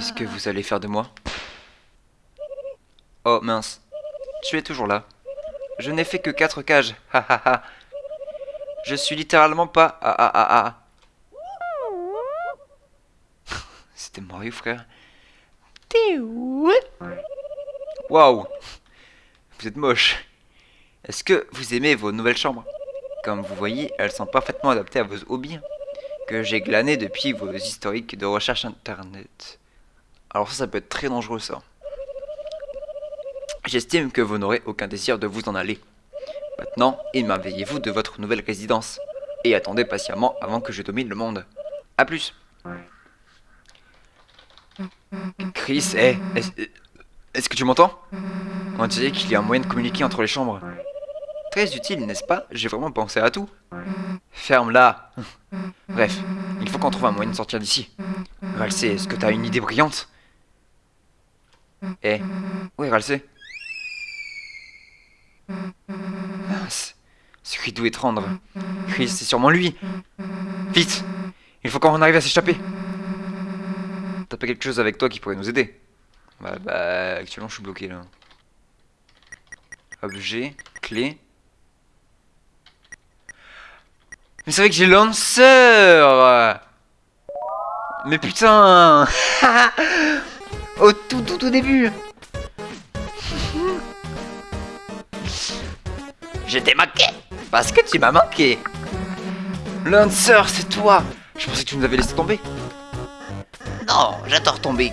Qu'est-ce que vous allez faire de moi Oh mince, tu es toujours là. Je n'ai fait que quatre cages, ha ha ha. Je suis littéralement pas ah ah ah ah. C'était Mario frère. Waouh Vous êtes moche. Est-ce que vous aimez vos nouvelles chambres? Comme vous voyez, elles sont parfaitement adaptées à vos hobbies que j'ai glanés depuis vos historiques de recherche internet. Alors ça, ça peut être très dangereux ça. J'estime que vous n'aurez aucun désir de vous en aller. Maintenant, émerveillez-vous de votre nouvelle résidence. Et attendez patiemment avant que je domine le monde. A plus Chris, hé, est-ce que tu m'entends? On dirait qu'il y a un moyen de communiquer entre les chambres. Très utile, n'est-ce pas? J'ai vraiment pensé à tout. Ferme-la Bref, il faut qu'on trouve un moyen de sortir d'ici. Ralsé, est-ce que t'as une idée brillante? Eh, où est Ralsé Mince, ce cri doux étrange. Chris, c'est sûrement lui. Vite Il faut qu'on arrive à s'échapper. T'as pas quelque chose avec toi qui pourrait nous aider? Bah, bah, actuellement je suis bloqué là. Objet, clé. Mais c'est vrai que j'ai lanceur Mais putain Au tout tout tout début Je t'ai manqué Parce que tu m'as manqué Lancer, c'est toi Je pensais que tu nous avais laissé tomber. Non, j'adore tomber.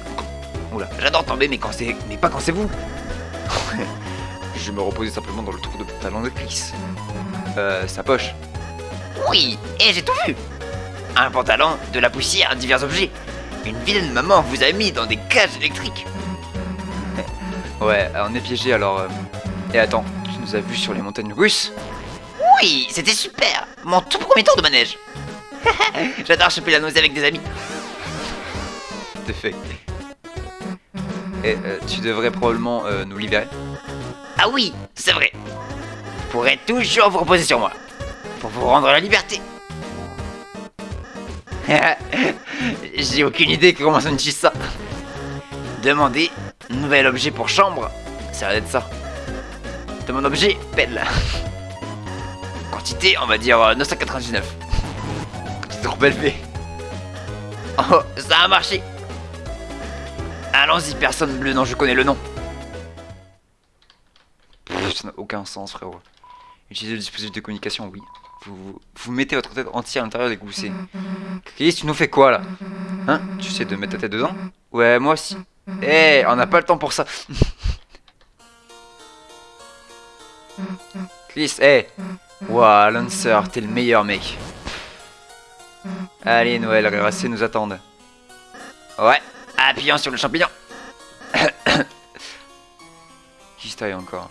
Oula, j'adore tomber, mais, quand mais pas quand c'est vous. Je me reposais simplement dans le trou de pantalon de Chris. Euh, sa poche. Oui, et j'ai tout vu. Un pantalon, de la poussière, divers objets. Une vilaine maman vous a mis dans des cages électriques. ouais, on est piégé alors. Euh. Et attends, nous a vus sur les montagnes russes? Oui, c'était super Mon tout premier tour de manège J'adore choper la nausée avec des amis T'es fait. Et euh, tu devrais probablement euh, nous libérer Ah oui, c'est vrai Vous pourrez toujours vous reposer sur moi Pour vous rendre la liberté J'ai aucune idée comment ça utilise ça Demandez nouvel objet pour chambre Ça va être ça de mon objet, pelle. Quantité, on va dire 999. Euh, Quantité trop élevée. Oh, ça a marché. Allons-y, personne bleu, non, je connais le nom. ça n'a aucun sens, frérot. Utilisez le dispositif de communication, oui. Vous, vous mettez votre tête entière à l'intérieur des goussets. Chris, tu nous fais quoi, là? Hein? Tu sais de mettre ta tête dedans? Ouais, moi aussi. Eh, on n'a pas le temps pour ça. Chris, hé Wouah, Lancer, t'es le meilleur mec. Allez, Noël, Racé nous attendent. Ouais, appuyons sur le champignon. Qui se encore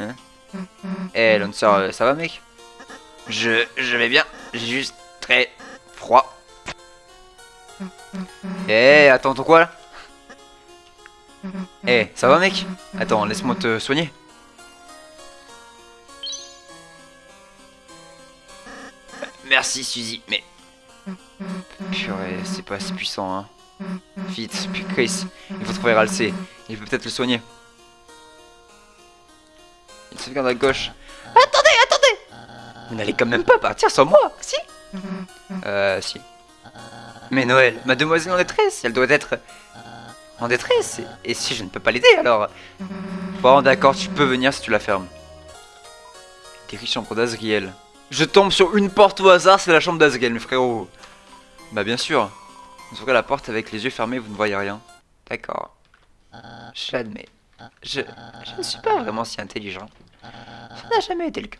Hein? Eh, Lancer, ça va, mec? Je, vais bien, j'ai juste très froid. Eh, attends, ton quoi là Eh, ça va, mec Attends, laisse-moi te soigner. Merci Suzy, mais... Purée, c'est pas assez puissant, hein. Vite, puis Chris, il faut trouver Ralsei. Il peut peut-être le soigner. Il se regarde à gauche. Attendez Vous n'allez quand même pas partir sans moi, si Euh, si. Mais Noël, mademoiselle en détresse, elle doit être en détresse. Et, si je ne peux pas l'aider, alors... Bon, d'accord, tu peux venir si tu la fermes. Des riches chambres d'Azriel. Je tombe sur une porte au hasard, c'est la chambre d'Azgel, mes frérots. Bah bien sûr. Vous ouvrez la porte avec les yeux fermés, vous ne voyez rien. D'accord. J'admets. Je, je ne suis pas vraiment si intelligent. Ça n'a jamais été le cas.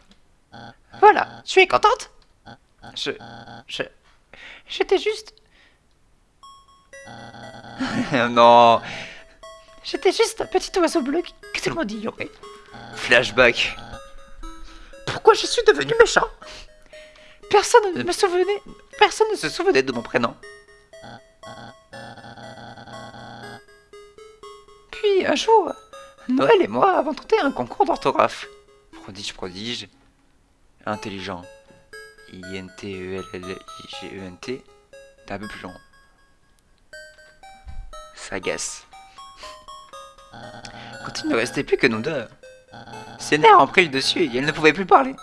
Voilà, tu es contente Je... Je... J'étais juste... non J'étais juste un petit oiseau bleu que tout le monde ignorait. Flashback. Pourquoi je suis devenu méchant? Personne ne me souvenait, personne ne se souvenait de mon prénom. Puis un jour, Noël et moi avons tenté un concours d'orthographe. Prodige, prodige. Intelligent. I-N-T-E-L-L-I-G-E-N-T. T'es un peu plus long. Ça agace. Quand il ne restait plus que nous deux, ses nerfs ont pris le dessus et elle ne pouvait plus parler.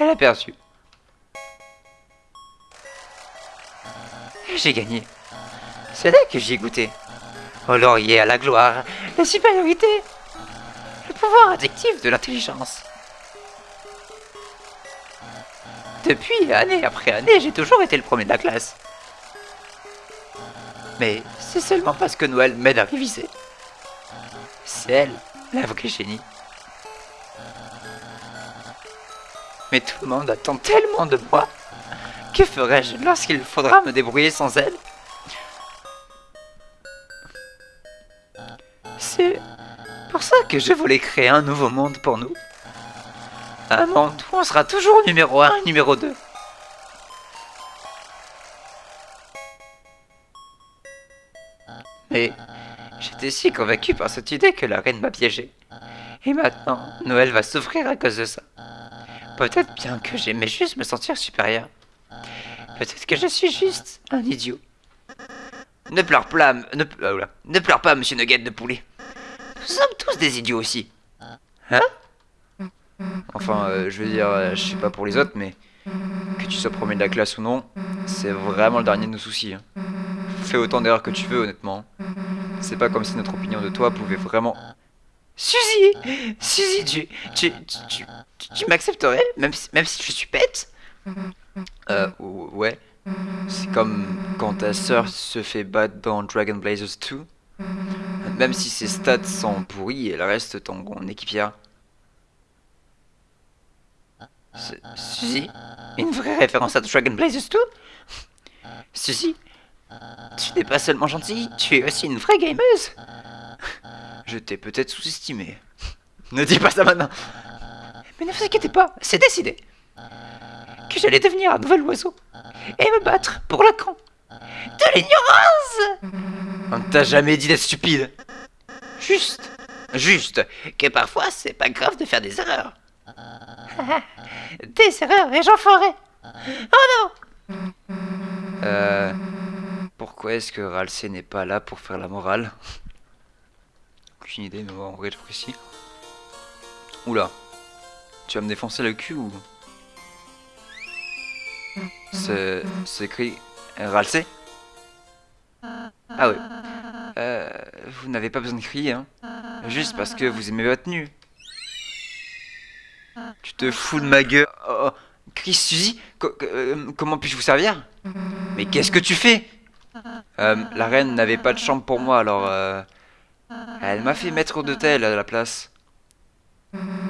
Elle a perdu. Et j'ai gagné. C'est là que j'y ai goûté. Au laurier, à la gloire, la supériorité, le pouvoir addictif de l'intelligence. Depuis, année après année, j'ai toujours été le premier de la classe. Mais c'est seulement parce que Noël m'aide à réviser. C'est elle, la vraie génie. Mais tout le monde attend tellement de moi. Que ferais-je lorsqu'il faudra me débrouiller sans elle? C'est pour ça que je voulais créer un nouveau monde pour nous. Un monde où on sera toujours numéro 1 et numéro 2. Mais j'étais si convaincu par cette idée que la reine m'a piégé. Et maintenant, Noël va souffrir à cause de ça. Peut-être bien que j'aimais juste me sentir supérieur. Peut-être que je suis juste un idiot. Ne pleure pas, ne, euh, ne pleure pas, monsieur Nugget de poulet. Nous sommes tous des idiots aussi. Hein? Enfin, euh, je veux dire, euh, je sais pas pour les autres, mais que tu sois premier de la classe ou non, c'est vraiment le dernier de nos soucis. Hein. Fais autant d'erreurs que tu veux, honnêtement. C'est pas comme si notre opinion de toi pouvait vraiment... Suzy Suzy, tu, tu, tu, tu, m'accepterais, même si, même si je suis bête? Euh, ouais. C'est comme quand ta sœur se fait battre dans Dragon Blazers 2. Même si ses stats sont pourris, elle reste ton équipière. Suzy Une vraie référence à Dragon Blazers 2 Suzy Tu n'es pas seulement gentille, tu es aussi une vraie gameuse Je t'ai peut-être sous-estimé. Ne dis pas ça maintenant Mais ne vous inquiétez pas, c'est décidé Que j'allais devenir un nouvel oiseau et me battre pour le camp de l'ignorance On ne t'a jamais dit d'être stupide Juste, juste, que parfois c'est pas grave de faire des erreurs. des erreurs et j'en ferai. Oh non Euh... Pourquoi est-ce que Ralsei n'est pas là pour faire la morale? Aucune idée, mais en vrai, je précis. Oula. Tu vas me défoncer le cul ou... C'est... C'est écrit... Ralsei Ah oui. Euh, vous n'avez pas besoin de crier, hein. Juste parce que vous aimez votre tenue. Tu te fous de ma gueule. Oh, Chris, Suzy, euh, comment puis-je vous servir? Mais qu'est-ce que tu fais? Euh, La reine n'avait pas de chambre pour moi, alors... Euh, elle m'a fait mettre d'hôtel à la place.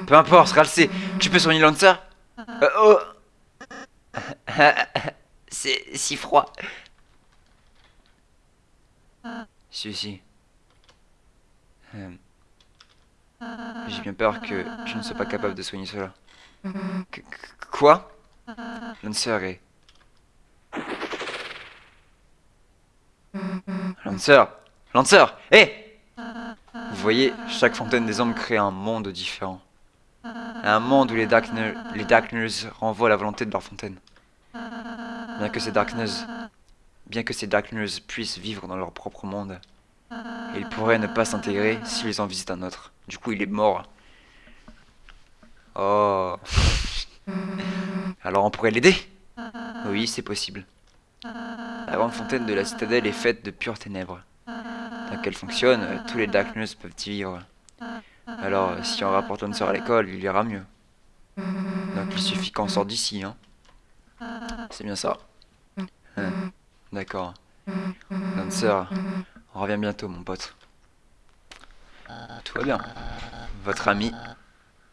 Peu importe, Ralsei, tu peux soigner Lancer euh, Oh C'est si froid. Suzy. Euh, J'ai bien peur que je ne sois pas capable de soigner cela. Qu- quoi? Lancer est... Lancer Lancer Hé Vous voyez, chaque fontaine des hommes crée un monde différent. Un monde où les Darkners, les renvoient la volonté de leur fontaine. Bien que ces Darkners, bien que ces Darkners puissent vivre dans leur propre monde, ils pourraient ne pas s'intégrer s'ils en visitent un autre. Du coup, il est mort. Oh. Alors on pourrait l'aider? Oui, c'est possible. La grande fontaine de la citadelle est faite de pures ténèbres. Tant qu'elle fonctionne, tous les Darkness peuvent y vivre. Alors, si on rapporte Lancer à l'école, il ira mieux. Donc il suffit qu'on sorte d'ici, hein. C'est bien ça. Hein, D'accord. Lancer, on revient bientôt, mon pote. Tout va bien. Votre ami,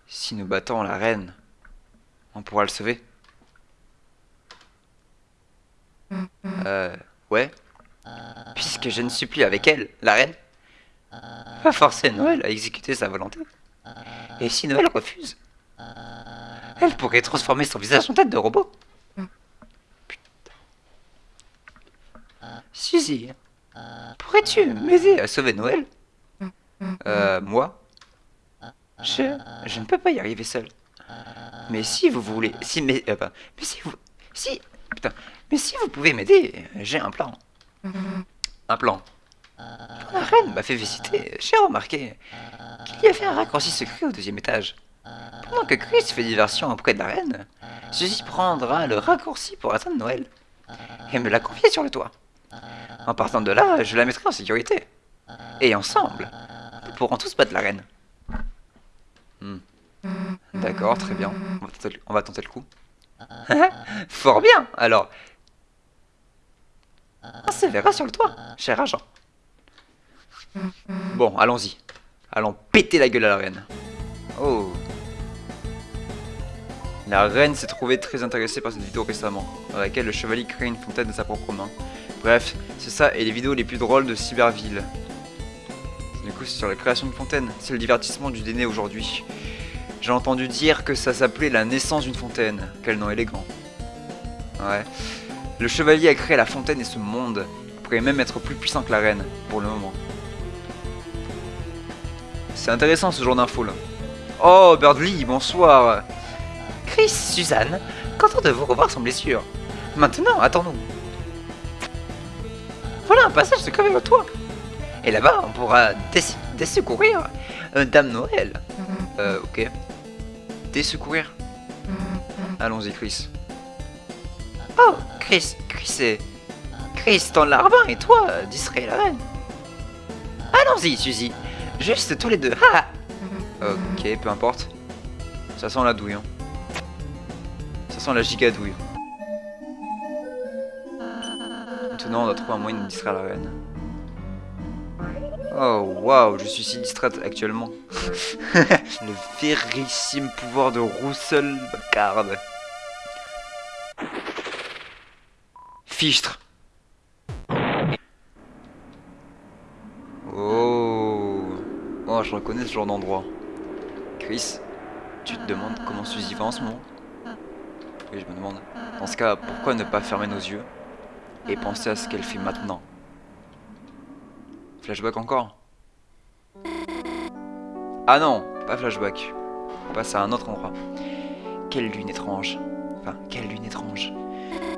si nous battons la reine, on pourra le sauver Euh, ouais. Puisque je ne suis plus avec elle, la reine. Pas forcer Noël à exécuter sa volonté. Et si Noël refuse, elle pourrait transformer son visage en tête de robot. Suzy, pourrais-tu m'aider à sauver Noël? Euh, moi? Je, je ne peux pas y arriver seul. Mais si vous voulez... Si, mais... euh, mais si vous... Si... Putain. Mais si vous pouvez m'aider, j'ai un plan. Un plan. La reine m'a fait visiter. J'ai remarqué qu'il y avait un raccourci secret au deuxième étage. Pendant que Chris fait diversion auprès de la reine, Suzy prendra le raccourci pour atteindre Noël et me l'a confié sur le toit. En partant de là, je la mettrai en sécurité. Et ensemble, nous pourrons tous battre la reine. Hmm. D'accord, très bien. On va tenter le, coup. Fort bien, alors. On se verra sur le toit, cher agent. Bon, allons-y. Allons péter la gueule à la reine. Oh. La reine s'est trouvée très intéressée par cette vidéo récemment, dans laquelle le chevalier crée une fontaine de sa propre main. Bref, c'est ça et les vidéos les plus drôles de Cyberville. Du coup, c'est sur la création de fontaine. C'est le divertissement du déné aujourd'hui. J'ai entendu dire que ça s'appelait la naissance d'une fontaine. Quel nom élégant. Ouais. Le chevalier a créé la fontaine et ce monde. Il pourrait même être plus puissant que la reine, pour le moment. C'est intéressant ce genre d'infos là. Oh, Birdly, bonsoir. Chris, Suzanne, content de vous revoir sans blessure. Maintenant, attends-nous. Voilà un passage secret vers le toit. Et là-bas, on pourra dés- désecourir euh, Dame Noël. Euh, ok. Désecourir Allons-y, Chris. Oh, Chris, Chris et... Chris, ton larbin et toi, distrait la reine. Allons-y, Suzy. Juste tous les deux. Ha ok, peu importe. Ça sent la douille. Hein. Ça sent la gigadouille. On doit trouver un moyen de distraire la reine. Oh, waouh, je suis si distraite actuellement. Le vérissime pouvoir de Roussel Bacard. Fichtre. Oh. Oh, je reconnais ce genre d'endroit. Chris, tu te demandes comment Suzy va en ce moment? Oui, je me demande. Dans ce cas, pourquoi ne pas fermer nos yeux? Et penser à ce qu'elle fait maintenant Flashback encore? Ah non, pas flashback. On passe à un autre endroit. Quelle lune étrange. Enfin, quelle lune étrange.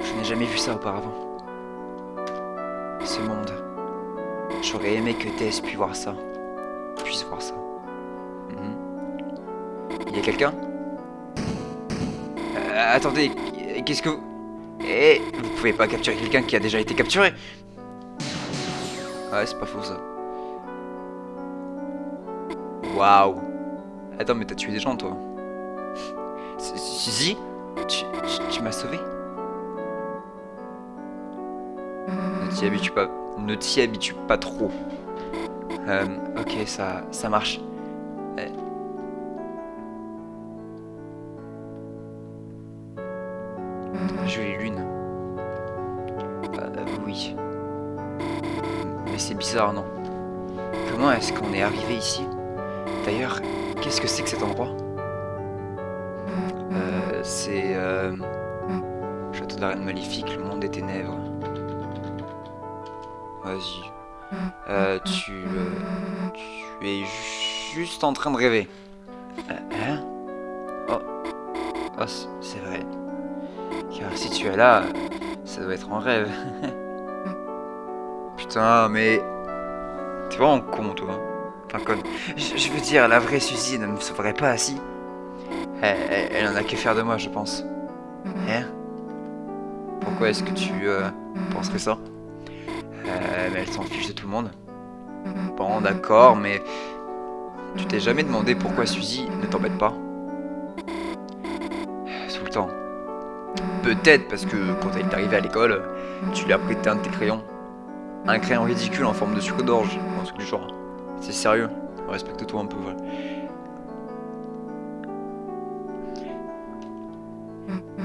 Je n'ai jamais vu ça auparavant. Ce monde. J'aurais aimé que Tess puisse voir ça. Puisse voir ça. Mhm. Il y a quelqu'un? Euh, Attendez, qu'est-ce que. Eh, vous pouvez pas capturer quelqu'un qui a déjà été capturé Ouais, c'est pas faux ça. Waouh Attends, mais t'as tué des gens toi Suzy tu, tu m'as sauvé Ne t'y habitue pas, ne t'y habitue pas trop. Euh, ok, ça, ça marche. Euh. Non Comment est-ce qu'on est arrivé ici D'ailleurs, qu'est-ce que c'est que cet endroit euh, C'est... Euh... Château de la Reine Maléfique, le monde des ténèbres. Vas-y. Euh, tu, euh, tu es juste en train de rêver. Euh, hein Oh. Oh, c'est vrai. Car si tu es là, ça doit être en rêve. Putain, mais... T'es vraiment con, toi. Enfin, con. Je, je veux dire, la vraie Suzy ne me sauverait pas assis. Elle, elle, elle en a que faire de moi, je pense. Hein? Pourquoi est-ce que tu euh, penserais ça? Euh, mais elle s'en fiche de tout le monde. Bon, d'accord, mais tu t'es jamais demandé pourquoi Suzy ne t'embête pas? Tout le temps. Peut-être parce que quand elle est arrivée à l'école, tu lui as prêté un de tes crayons. Un crayon ridicule en forme de sucre d'orge, un truc du genre. C'est sérieux, respecte-toi un peu, voilà.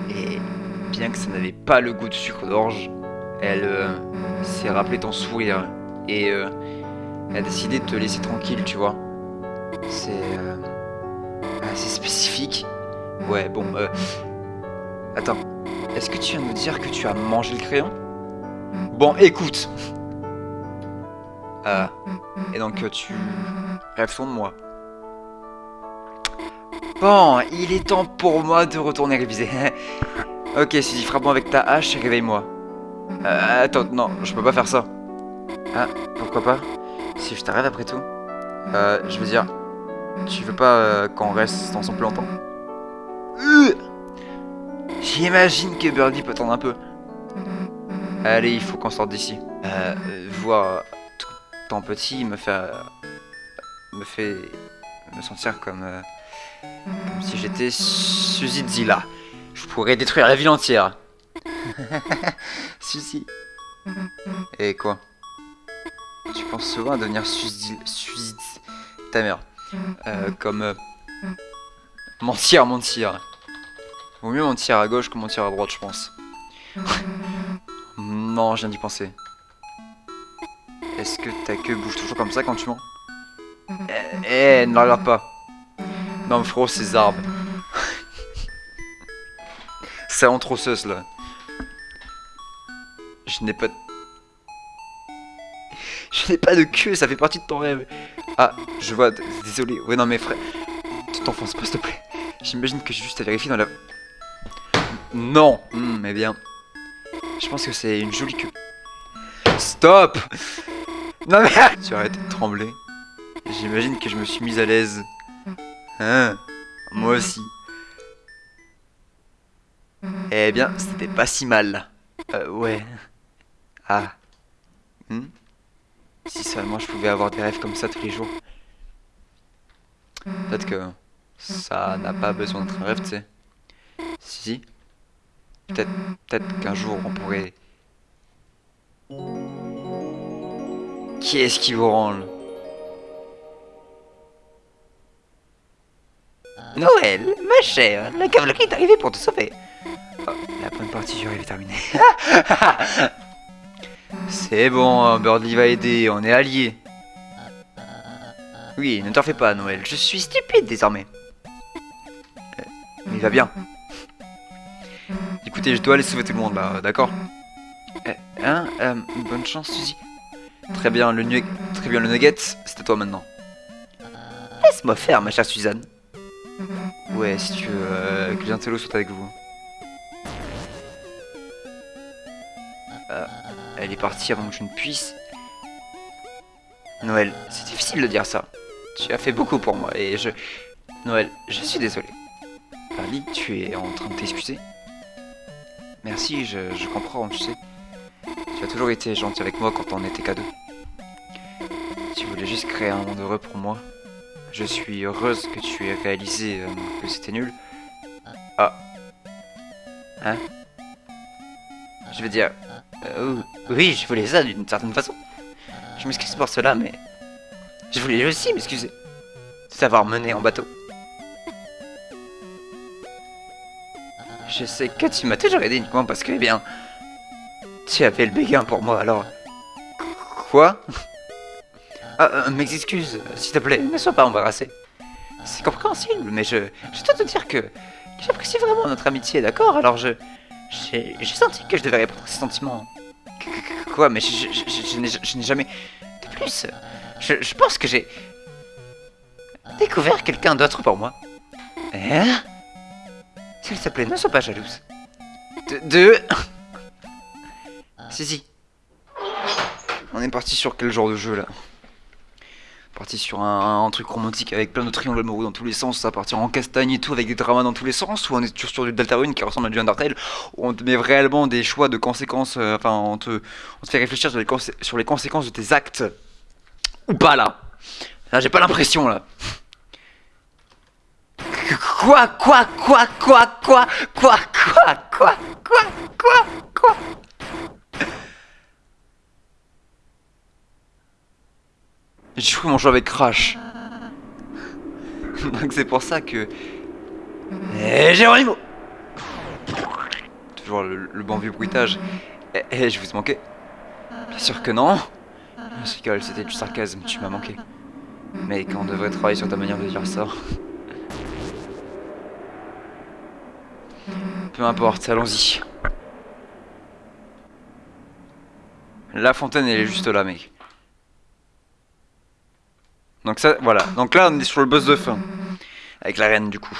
Et bien que ça n'avait pas le goût de sucre d'orge, elle euh, s'est rappelé ton sourire et euh, elle a décidé de te laisser tranquille, tu vois. C'est euh, assez spécifique. Ouais, bon, euh... Attends, est-ce que tu viens de me dire que tu as mangé le crayon? Bon, écoute euh, Et donc, euh, tu rêves de moi Bon, il est temps pour moi de retourner réviser. ok, Suzy, frappe-moi avec ta hache et réveille-moi. Euh, attends, non, je peux pas faire ça. Ah, pourquoi pas? Si je t'arrête après tout. Euh, je veux dire, tu veux pas euh, qu'on reste ensemble plus longtemps Euh J'imagine que Birdie peut attendre un peu. Allez, il faut qu'on sorte d'ici. Euh, voir petit me fait... euh, me fait... me sentir comme... euh, comme si j'étais Suzy Zilla. Je pourrais détruire la ville entière. Suzy. Et quoi? Tu penses souvent à devenir Suzy... Suzy... Ta mère. Euh, comme... euh, mentir, mentir. Vaut mieux mentir à gauche que mentir à droite, je pense. non, je viens d'y penser. Est-ce que ta queue bouge toujours comme ça quand tu mens Eh, eh, ne la pas. Non, mais frérot, ces arbres. C'est sauce là. Je n'ai pas de... Je n'ai pas de queue, ça fait partie de ton rêve. Ah, je vois, désolé. Ouais, non, mais frère, tu t'enfonces pas, s'il te plaît. J'imagine que j'ai juste à vérifier dans la... Non Hmm, Eh bien, je pense que c'est une jolie queue. Stop Non mais... Tu arrêtes de trembler. J'imagine que je me suis mise à l'aise. Hein Moi aussi. Eh bien, c'était pas si mal. Euh, ouais. Ah. Hmm si seulement je pouvais avoir des rêves comme ça tous les jours. Peut-être que ça n'a pas besoin d'être un rêve, tu sais. Si, si. Peut-être peut-être qu'un jour on pourrait... Qui est-ce qui vous branle Noël, ma chère, la cavalerie est arrivée pour te sauver. Oh, la bonne partie du rêve est terminée. C'est bon, Birdie va aider, on est alliés. Oui, ne t'en fais pas, Noël, je suis stupide désormais. Euh, il va bien. Écoutez, je dois aller sauver tout le monde là, d'accord? Euh, Hein euh, Bonne chance, Suzy. Très bien, le nugget, très bien, le nugget, c'est à toi maintenant. Laisse-moi faire, ma chère Suzanne. Ouais, si tu veux euh, que Giantello soit avec vous. Euh, elle est partie avant que je ne puisse. Noël, c'est difficile de dire ça. Tu as fait beaucoup pour moi et je... Noël, je suis désolé. Ali, tu es en train de t'excuser Merci, je, je comprends, tu sais. Tu as toujours été gentil avec moi quand on était deux. Tu voulais juste créer un monde heureux pour moi. Je suis heureuse que tu aies réalisé euh, que c'était nul. Ah. Hein? Je veux dire... euh, oui, je voulais ça d'une certaine façon. Je m'excuse pour cela, mais... Je voulais aussi m'excuser. De t'avoir mené en bateau. Je sais que tu m'as toujours aidé uniquement parce que, eh bien... Tu avais le béguin pour moi, alors... Quoi? Ah, euh, mes excuses, s'il te plaît, ne sois pas embarrassé. C'est compréhensible, mais je... Je dois te dire que... J'apprécie vraiment notre amitié, d'accord? Alors je... J'ai senti que je devais répondre à ces sentiments. Qu- qu- Quoi Mais je, je- je- je n'ai jamais... De plus, je, je pense que j'ai... Découvert quelqu'un d'autre pour moi. Hein? S'il te plaît, ne sois pas jalouse. De... de... Si, si. On est parti sur quel genre de jeu, là Parti sur un, truc romantique avec plein de triangles amoureux dans tous les sens, ça partir en castagne et tout avec des dramas dans tous les sens, ou on est toujours sur du Deltarune qui ressemble à du Undertale, où on te met réellement des choix de conséquences, euh, enfin on te, fait réfléchir sur les, les conséquences de tes actes. Ou pas là Là j'ai pas l'impression là. Quoi Quoi Quoi Quoi Quoi Quoi Quoi Quoi Quoi Quoi Quoi J'ai joué mon jeu avec Crash. Donc c'est pour ça que... Eh, Géronimo Toujours le, le bon vieux bruitage. Eh, eh, je vous ai manqué Bien sûr que non Je c'était du sarcasme, tu m'as manqué. Mais on devrait travailler sur ta manière de dire ça. Peu importe, allons-y. La fontaine, elle est juste là, mec. Donc ça, voilà. Donc là, on est sur le boss de fin. avec la reine du coup.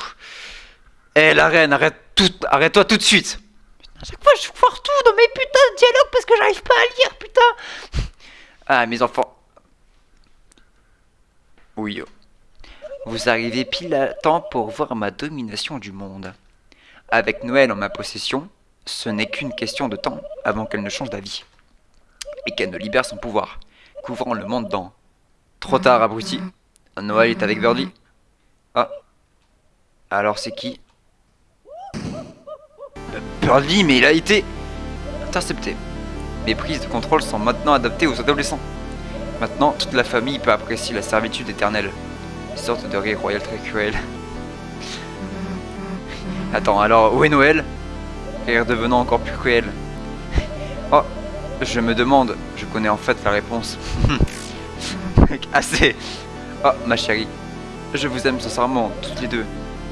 Eh la reine, arrête tout, arrête-toi tout de suite. Putain, à chaque fois je foire tout dans mes putains de dialogues parce que j'arrive pas à lire, putain. Ah mes enfants. Oui. oh. Vous arrivez pile à temps pour voir ma domination du monde. Avec Noël en ma possession, ce n'est qu'une question de temps avant qu'elle ne change d'avis. Et qu'elle ne libère son pouvoir, couvrant le monde dans... Trop tard, abruti. Noël est avec Birdie. Ah. Alors c'est qui? Birdie, mais il a été... Intercepté. Mes prises de contrôle sont maintenant adaptées aux adolescents. Maintenant, toute la famille peut apprécier la servitude éternelle. Une sorte de rire royal très cruel. Attends, alors où est Noël? Rire devenant encore plus cruel. Oh, je me demande, je connais en fait la réponse. Assez. Oh, ma chérie, je vous aime sincèrement, toutes les deux.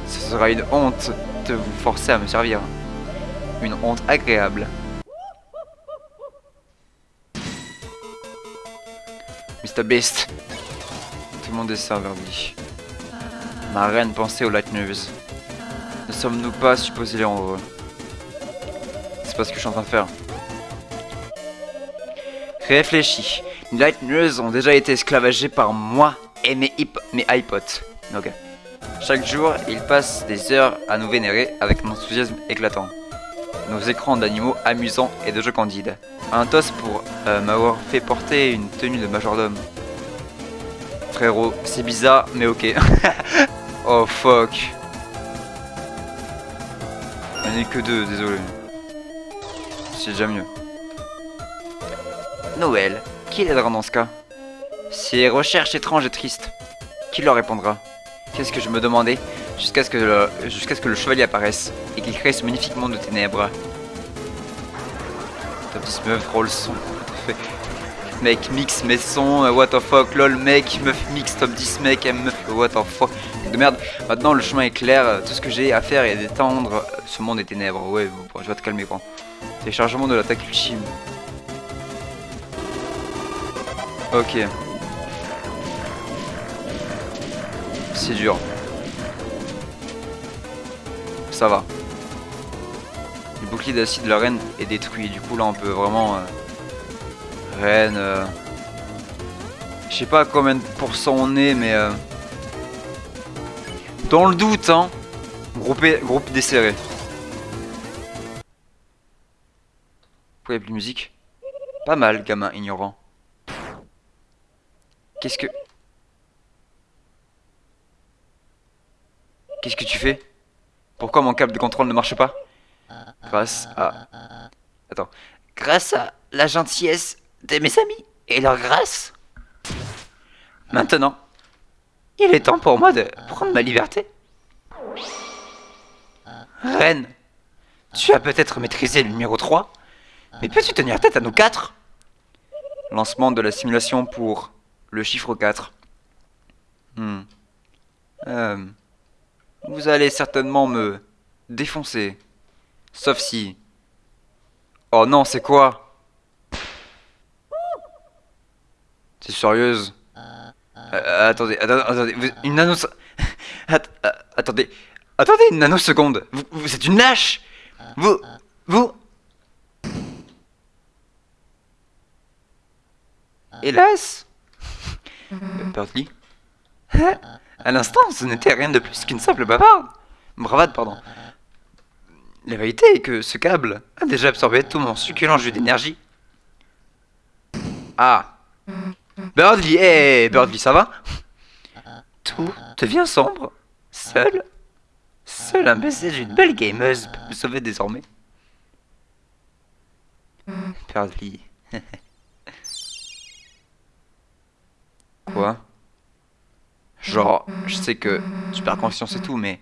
Ce sera une honte de vous forcer à me servir. Une honte agréable. Mr. Beast. Tout le monde est servi. Ma reine pensait aux Light News. Ne sommes-nous pas supposés les rendre C'est pas ce que je suis en train de faire. Réfléchis. Les Light News ont déjà été esclavagés par moi et mes, hip mes iPods. Ok. Chaque jour, ils passent des heures à nous vénérer avec un enthousiasme éclatant. Nos écrans d'animaux amusants et de jeux candides. Un toast pour euh, m'avoir fait porter une tenue de majordome. Frérot, c'est bizarre, mais ok. oh fuck. Il n'y en a que deux, désolé. C'est déjà mieux. Noël, qui l'aidera dans ce cas? Ces recherches étranges et tristes. Qui leur répondra? Qu'est-ce que je me demandais jusqu'à ce, que le- ce que le chevalier apparaisse et qu'il crée ce magnifique monde de ténèbres Top 10 meuf, roll son. Mec, mix mes sons, euh, what the fuck, lol, mec, meuf, mix, top 10, mec, meuf, what the fuck. De merde, maintenant le chemin est clair, euh, tout ce que j'ai à faire est d'étendre euh, ce monde des ténèbres. Ouais, bon, je vais te calmer, quoi. Téléchargement de l'attaque ultime. Ok. C'est dur. Ça va. Le bouclier d'acide de la reine est détruit. Du coup, là, on peut vraiment... euh, Reine... euh, Je sais pas à combien de pourcents on est, mais... euh, Dans le doute, hein groupe desserré. Pourquoi il y a plus de musique? Pas mal, gamin ignorant. Qu'est-ce que... Qu'est-ce que tu fais? Pourquoi mon câble de contrôle ne marche pas? Grâce à... Attends. Grâce à la gentillesse de mes amis et leur grâce. Maintenant, il est temps pour moi de prendre ma liberté. Reine, tu as peut-être maîtrisé le numéro 3, mais peux-tu tenir tête à nous quatre? Lancement de la simulation pour le chiffre 4. Hmm. Euh, vous allez certainement me défoncer. Sauf si... Oh non, c'est quoi? C'est sérieuse? Euh, Attendez, attendez, attendez, une nano... Euh, attendez, attendez une nanoseconde. Vous, vous une lâche Vous... Vous... Hélas Euh, Birdie À l'instant, ce n'était rien de plus qu'une simple bavarde. Bravade, pardon. La vérité est que ce câble a déjà absorbé tout mon succulent jus d'énergie. Ah Birdly, hé Birdly, ça va? Tout devient sombre. Seul Seul un baiser d'une belle gameuse peut me sauver désormais. Birdly. Quoi? Genre, je sais que tu perds conscience et tout, mais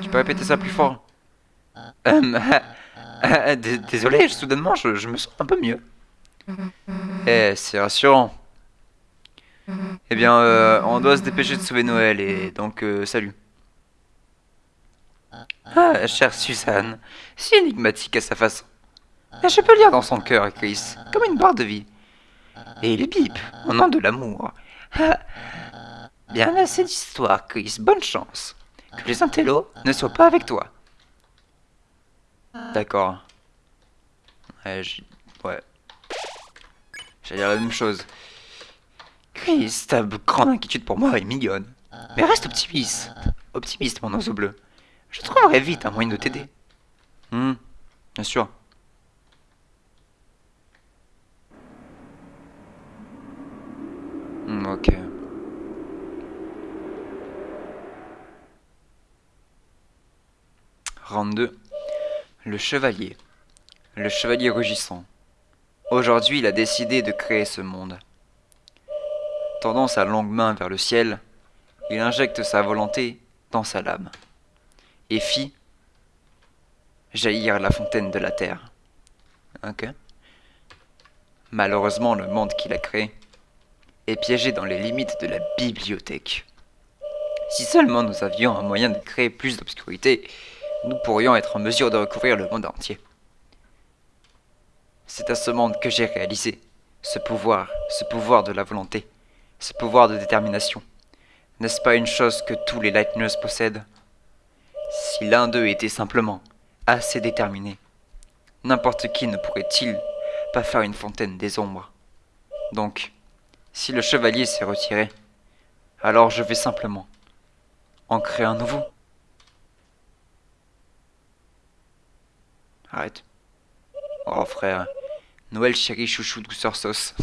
tu peux répéter ça plus fort dé- Désolé, soudainement, je, me sens un peu mieux. Eh, c'est rassurant. Eh bien, euh, on doit se dépêcher de sauver Noël, et donc, euh, salut. Ah, chère Suzanne, si énigmatique à sa façon. Mais je peux lire dans son cœur, Chris, comme une barre de vie. Et il bip, au nom de l'amour. Ah. Bien assez d'histoire, Chris, bonne chance. que les intellos ne soient pas avec toi. D'accord. Ouais, ouais. J'allais dire la même chose. Chris, ta grande inquiétude pour moi est mignonne. Mais reste optimiste. Optimiste, mon oiseau bleu. Je trouverai vite un moyen de t'aider. Hmm, bien sûr. Ok. Round 2. Le chevalier. Le chevalier rugissant. Aujourd'hui, il a décidé de créer ce monde. Tendant sa longue main vers le ciel, il injecte sa volonté dans sa lame et fit jaillir la fontaine de la terre. Ok. Malheureusement, le monde qu'il a créé est piégé dans les limites de la bibliothèque. Si seulement nous avions un moyen de créer plus d'obscurité, nous pourrions être en mesure de recouvrir le monde entier. C'est à ce monde que j'ai réalisé ce pouvoir, ce pouvoir de la volonté, ce pouvoir de détermination. N'est-ce pas une chose que tous les Lightners possèdent? Si l'un d'eux était simplement assez déterminé, n'importe qui ne pourrait-il pas faire une fontaine des ombres? Donc, si le chevalier s'est retiré, alors je vais simplement en créer un nouveau. Arrête. Oh frère. Noël chéri chouchou douceur sauce.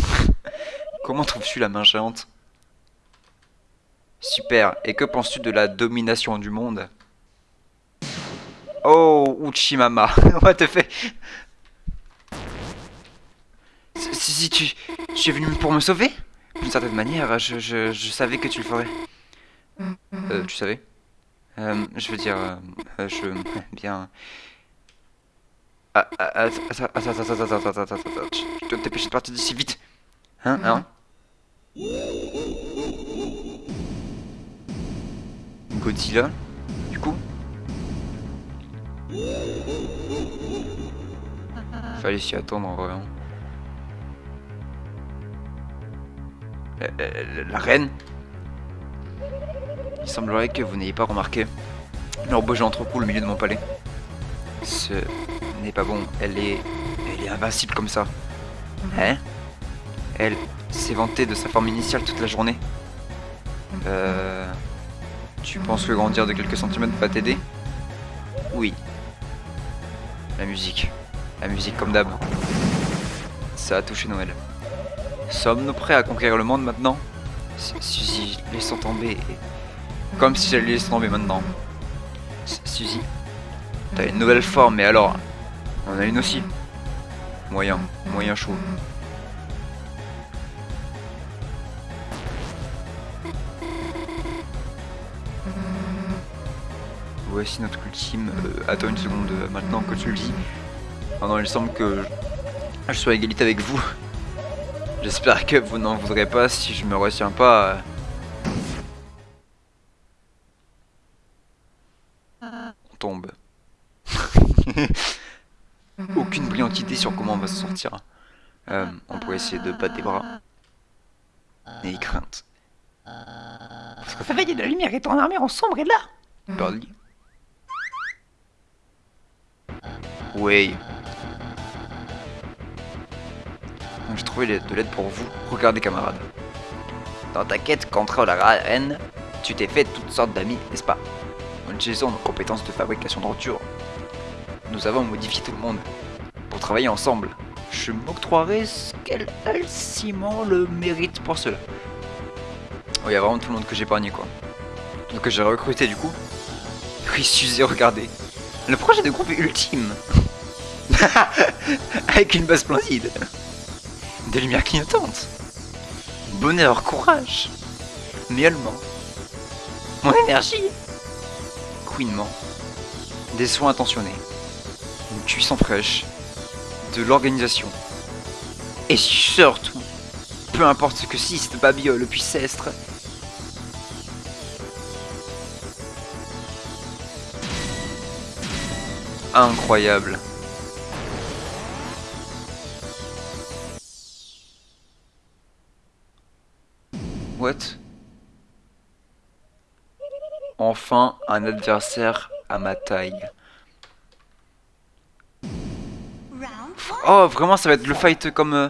Comment trouves-tu la main géante? Super. Et que penses-tu de la domination du monde? Oh, Uchimama. What the fait Si, si, tu, tu es venu pour me sauver? D'une certaine manière, je, je, savais que tu le ferais. Euh, tu savais euh, Je veux dire, euh, euh je... Bien... Ah, ah, ah, attends, attends, attends, attends, attends, attends, je dois me dépêcher de partir d'ici vite. Hein, hein Godzilla, du coup Fallait s'y attendre en vrai. Hein. La, la- reine Il semblerait que vous n'ayez pas remarqué géant trop cool au milieu de mon palais. Ce n'est pas bon, elle est. Elle est invincible comme ça. Hein? Elle s'est vantée de sa forme initiale toute la journée. Euh. Tu penses que grandir de quelques centimètres va t'aider? Oui. La musique. La musique comme d'hab. Ça a touché Noël. Sommes-nous prêts à conquérir le monde maintenant? Su- Suzy, laissons tomber. Comme si j'allais laisser tomber maintenant. Su- Suzy, t'as une nouvelle forme, mais alors On a une aussi. Moyen, moyen chaud. Voici notre ultime. Euh, attends une seconde, euh, maintenant que tu le dis. Ah non, il semble que je sois à égalité avec vous. J'espère que vous n'en voudrez pas si je me retiens pas. euh. On tombe. Aucune brillante idée sur comment on va se sortir. Euh, on pourrait essayer de battre des bras. N'ayez crainte. Parce que réveiller de la lumière et ton armure en sombre est là. Birdie. Oui. J'ai trouvé de l'aide pour vous. Regardez camarades. Dans ta quête contre la reine, tu t'es fait toutes sortes d'amis, n'est-ce pas? En utilisant nos compétences de fabrication de rupture, nous avons modifié tout le monde. Pour travailler ensemble, je m'octroierai Simon le mérite pour cela. Oh, il y a vraiment tout le monde que j'ai épargné quoi. Tout que j'ai recruté du coup. Oui, Suzy, regardez. Le projet de groupe est ultime. Avec une base splendide. Des lumières clignotantes. Bonheur, courage. Miaulement. Mon énergie. Couinement. Des soins intentionnés. Une cuisson fraîche. De l'organisation. Et surtout, peu importe ce que Siste, Babiole puisse être, incroyable. Enfin, un adversaire à ma taille. Oh, vraiment, ça va être le fight comme... euh,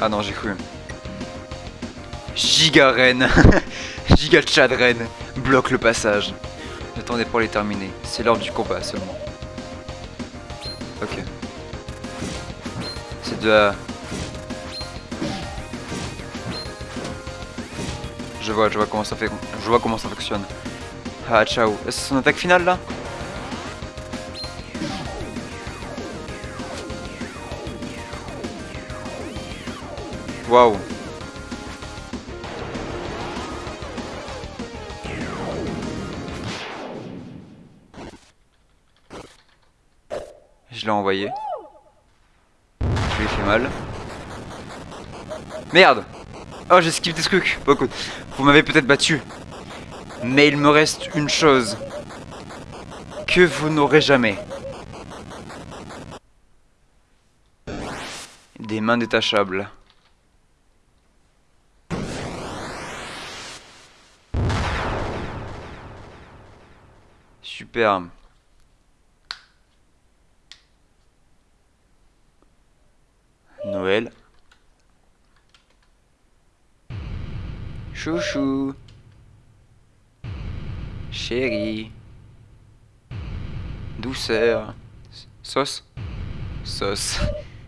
Ah non, j'ai cru. Giga Ren. Giga Chad Ren. Bloque le passage. J'attendais pour les terminer. C'est l'heure du combat seulement. Ok. C'est de la... Je vois, je vois comment ça fait, je vois comment ça fonctionne. Ah, ciao. C'est son attaque finale là? Waouh. Je l'ai envoyé. Je lui ai fait mal. Merde Oh, j'ai skippé ce truc. Bon, écoute, vous m'avez peut-être battu. Mais il me reste une chose. Que vous n'aurez jamais. Des mains détachables. Superbe. Noël. Chouchou. Chérie. Douceur. Sauce. Sauce.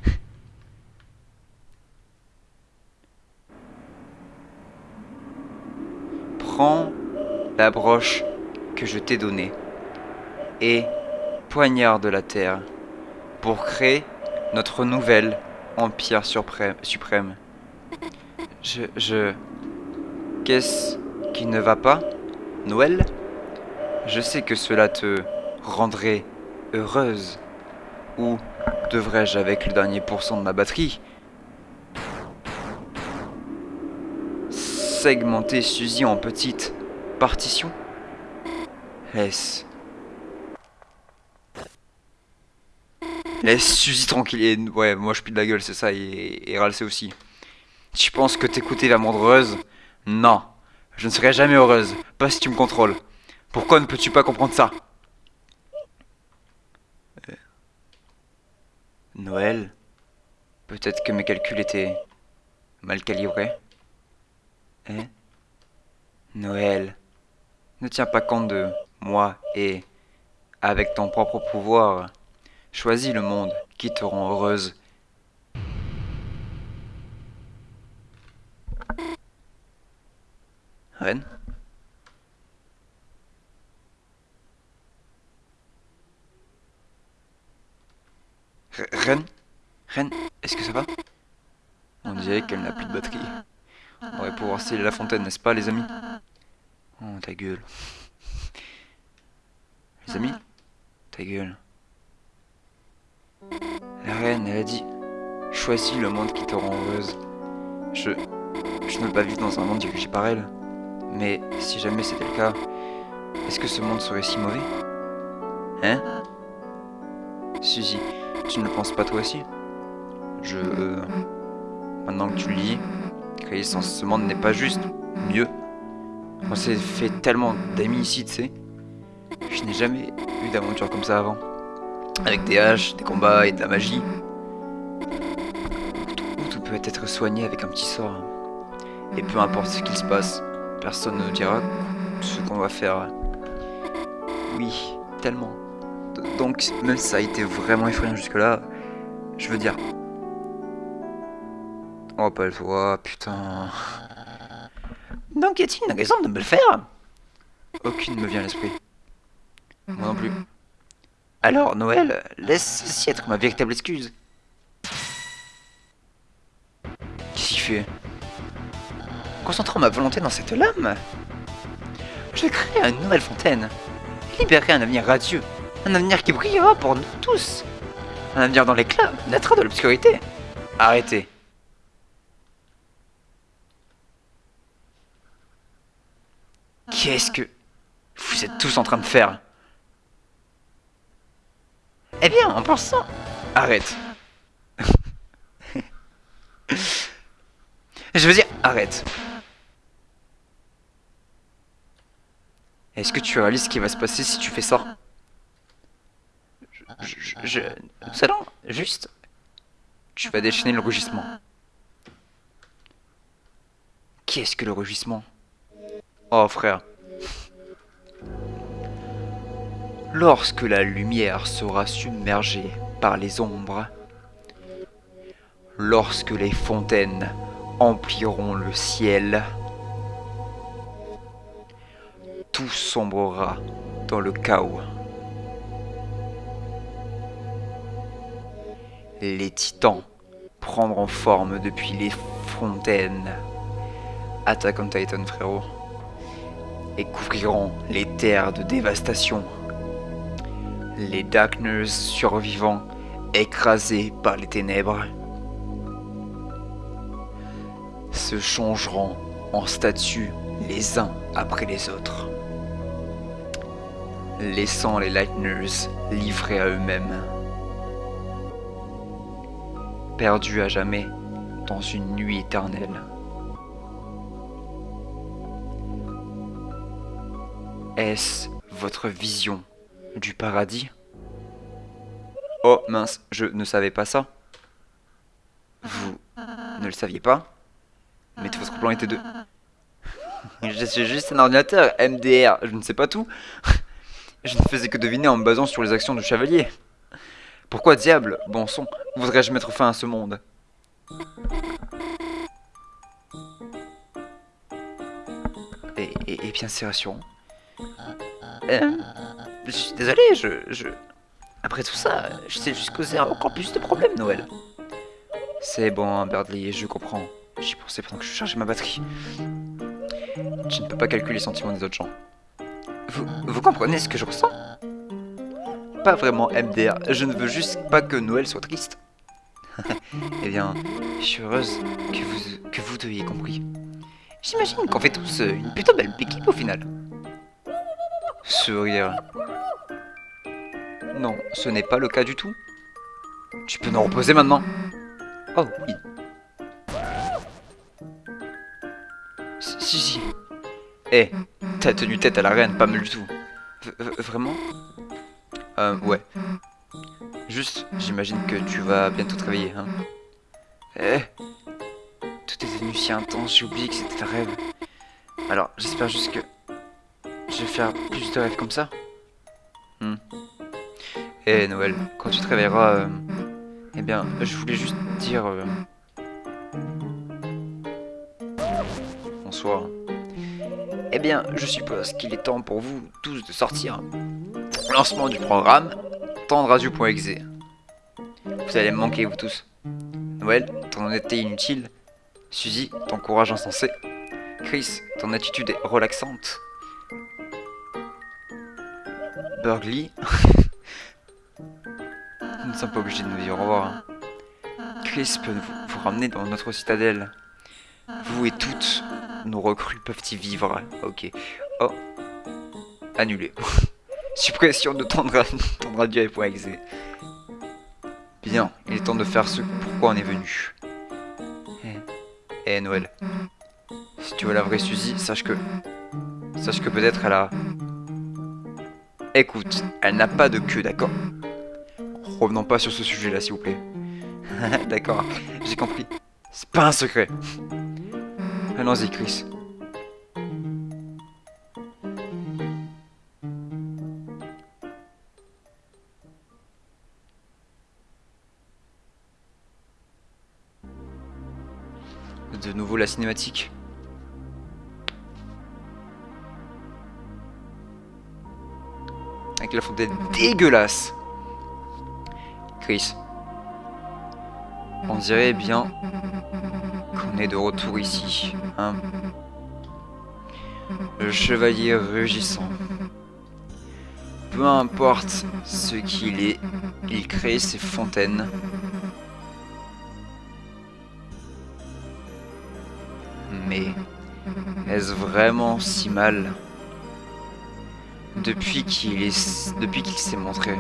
Prends la broche que je t'ai donnée et poignarde la terre pour créer notre nouvel empire suprême. Je... je... Qu'est-ce qui ne va pas, Noël? Je sais que cela te rendrait heureuse. Ou devrais-je, avec le dernier pourcent de ma batterie, segmenter Suzy en petites partitions? Laisse. Laisse Suzy tranquille. Ouais, moi je pue de la gueule, c'est ça, et, et aussi. Tu penses que t'écouter rendre heureuse Non, je ne serai jamais heureuse, pas si tu me contrôles. Pourquoi ne peux-tu pas comprendre ça? Euh, Noël Peut-être que mes calculs étaient mal calibrés. Hein Noël, ne tiens pas compte de moi et, avec ton propre pouvoir, choisis le monde qui te rend heureuse. Ren R- Ren Ren, est-ce que ça va? On dirait qu'elle n'a plus de batterie. On va pouvoir sceller la fontaine, n'est-ce pas, les amis? Oh, ta gueule. Les amis Ta gueule. La reine, elle a dit Choisis le monde qui te rend heureuse. Je. Je ne veux pas vivre dans un monde dirigé par elle. Mais si jamais c'était le cas, est-ce que ce monde serait si mauvais? Hein? Suzy, tu ne le penses pas toi aussi? Je. euh, Maintenant que tu le dis, créer ce monde n'est pas juste. Mieux. On s'est fait tellement d'amis ici, tu sais. Je n'ai jamais eu d'aventure comme ça avant. Avec des haches, des combats et de la magie. Tout peut être soigné avec un petit sort. Et peu importe ce qu'il se passe, personne ne nous dira ce qu'on va faire. Oui, tellement. Donc, même si ça a été vraiment effrayant jusque-là, je veux dire. Oh, pas le toi, putain. Donc y a-t-il une raison de me le faire? Aucune ne me vient à l'esprit. Moi non plus. Alors, Noël, laisse ceci être ma véritable excuse. Qu'est-ce qu'il fait? Concentrant ma volonté dans cette lame, je créerai une nouvelle fontaine. Et libérerai un avenir radieux. Un avenir qui brillera pour nous tous. Un avenir dans l'éclat, naîtra de l'obscurité. Arrêtez. Qu'est-ce que vous êtes tous en train de faire? Eh bien, en pensant... Arrête. Je veux dire, arrête. Est-ce que tu réalises ce qui va se passer si tu fais ça? Je, je, allons juste... Tu vas déchaîner le rugissement. Qu'est-ce que le rugissement? Oh frère. Lorsque la lumière sera submergée par les ombres, lorsque les fontaines empliront le ciel, tout sombrera dans le chaos. Les titans prendront forme depuis les fontaines. Attack on Titan, frérot. Et couvriront les terres de dévastation. Les Darkness survivants écrasés par les ténèbres se changeront en statues les uns après les autres laissant les Lightners livrés à eux-mêmes. Perdus à jamais dans une nuit éternelle. Est-ce votre vision du paradis? Oh mince, je ne savais pas ça. Vous ne le saviez pas? Mais tout votre plan était de... Je suis juste un ordinateur, MDR, je ne sais pas tout. Je ne faisais que deviner en me basant sur les actions du chevalier. Pourquoi diable, bon son, voudrais-je mettre fin à ce monde? Et, bien c'est rassurant. Euh, je suis désolé, je, je... Après tout ça, je sais juste causer encore plus de problèmes, Noël. C'est bon, Birdley, je comprends. J'y pensais pendant que je chargeais ma batterie. Je ne peux pas calculer les sentiments des autres gens. Vous, comprenez ce que je ressens? Pas vraiment MDR, je ne veux juste pas que Noël soit triste. eh bien, je suis heureuse que vous, que vous ayez compris. J'imagine qu'on fait tous une plutôt belle équipe au final. Sourire. Non, ce n'est pas le cas du tout. Tu peux nous reposer maintenant Oh oui. Si, si. Eh, T'as tenu tête à la reine, pas mal du tout. vraiment? Euh, ouais. Juste, j'imagine que tu vas bientôt te réveiller, hein. Eh Tout est devenu si intense, j'ai oublié que c'était un rêve. Alors, j'espère juste que je vais faire plus de rêves comme ça. Hmm. Eh Noël, quand tu te euh, eh bien, je voulais juste dire... Euh, bonsoir. Eh bien, je suppose qu'il est temps pour vous tous de sortir. Lancement du programme, tendradio.exe. Vous allez me manquer, vous tous. Noël, ton honnêteté inutile. Suzy, ton courage insensé. Chris, ton attitude relaxante. Burgley. nous ne sommes pas obligés de nous dire au revoir. Hein. Chris peut vous ramener dans notre citadelle. Vous et toutes, nos recrues peuvent y vivre. Ok. Oh. Annulé. Suppression de ton, radio.exe. Bien, il est temps de faire ce pourquoi on est venu. Eh, eh Noël. Si tu veux la vraie Suzy, sache que... Sache que peut-être elle a... Écoute, elle n'a pas de queue, d'accord? Revenons pas sur ce sujet-là, s'il vous plaît. d'accord, j'ai compris. C'est pas un secret. Allons-y, Chris. De nouveau la cinématique. Avec la fontaine dégueulasse. Chris. On dirait bien qu'on est de retour ici, hein. Le chevalier rugissant. Peu importe ce qu'il est, il crée ses fontaines. Mais est-ce vraiment si mal? Depuis qu'il est, depuis qu'il s'est montré,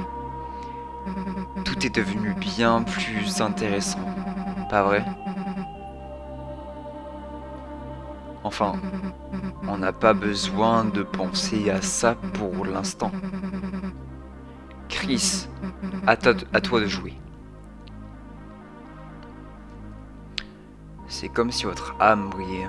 tout est devenu bien plus intéressant, pas vrai? Enfin, on n'a pas besoin de penser à ça pour l'instant. Chris, à, toi de jouer. C'est comme si votre âme brillait.